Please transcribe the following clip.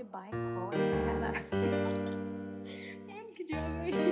de boicote, cara. Que diabo é